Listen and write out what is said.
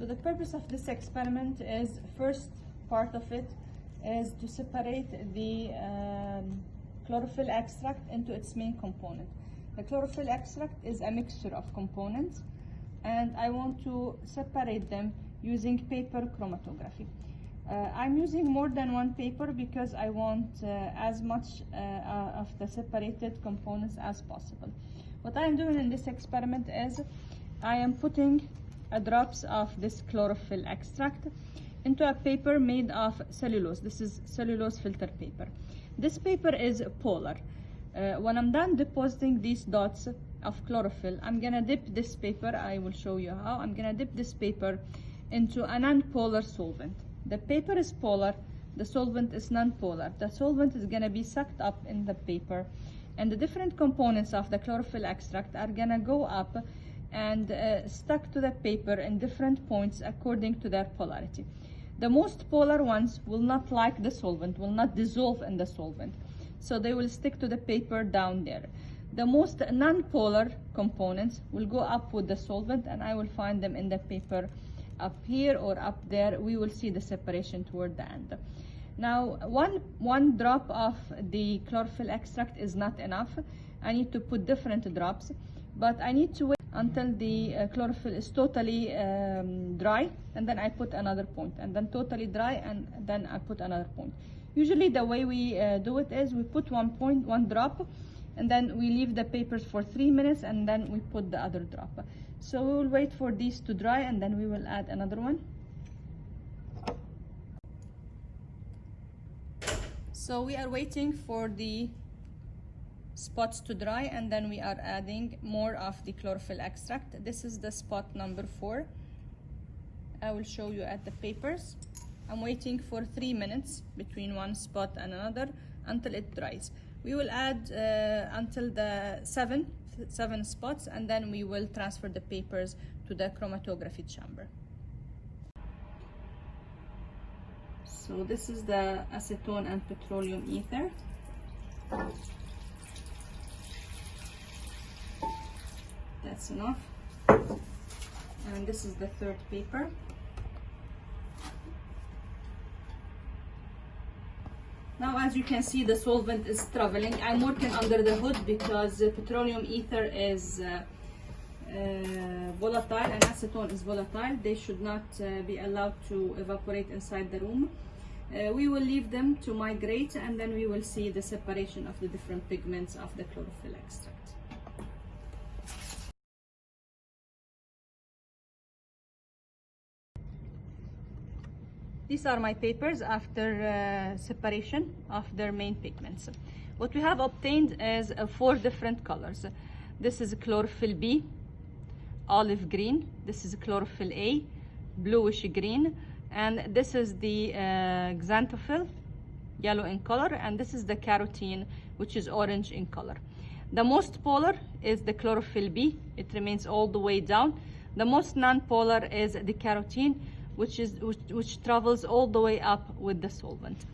So the purpose of this experiment is first part of it is to separate the um, chlorophyll extract into its main component. The chlorophyll extract is a mixture of components and I want to separate them using paper chromatography. Uh, I'm using more than one paper because I want uh, as much uh, uh, of the separated components as possible. What I'm doing in this experiment is I am putting drops of this chlorophyll extract into a paper made of cellulose. This is cellulose filter paper. This paper is polar. Uh, when I'm done depositing these dots of chlorophyll, I'm gonna dip this paper, I will show you how, I'm gonna dip this paper into a non-polar solvent. The paper is polar, the solvent is non-polar. The solvent is gonna be sucked up in the paper and the different components of the chlorophyll extract are gonna go up and uh, stuck to the paper in different points according to their polarity. The most polar ones will not like the solvent, will not dissolve in the solvent. So they will stick to the paper down there. The most non-polar components will go up with the solvent and I will find them in the paper up here or up there. We will see the separation toward the end. Now, one, one drop of the chlorophyll extract is not enough. I need to put different drops, but I need to wait until the uh, chlorophyll is totally um, dry, and then I put another point, and then totally dry, and then I put another point. Usually the way we uh, do it is we put one point, one drop, and then we leave the papers for three minutes, and then we put the other drop. So we will wait for these to dry, and then we will add another one. So we are waiting for the spots to dry and then we are adding more of the chlorophyll extract. This is the spot number four. I will show you at the papers. I'm waiting for three minutes between one spot and another until it dries. We will add uh, until the seven, seven spots and then we will transfer the papers to the chromatography chamber. So this is the acetone and petroleum ether. That's enough. And this is the third paper. Now as you can see the solvent is traveling. I'm working under the hood because petroleum ether is uh, uh, volatile and acetone is volatile. They should not uh, be allowed to evaporate inside the room. Uh, we will leave them to migrate and then we will see the separation of the different pigments of the chlorophyll extract. These are my papers after uh, separation of their main pigments. What we have obtained is uh, four different colors. This is chlorophyll B, olive green. This is chlorophyll A, bluish green. And this is the uh, xanthophyll, yellow in color. And this is the carotene, which is orange in color. The most polar is the chlorophyll B. It remains all the way down. The most non-polar is the carotene, which, is, which, which travels all the way up with the solvent.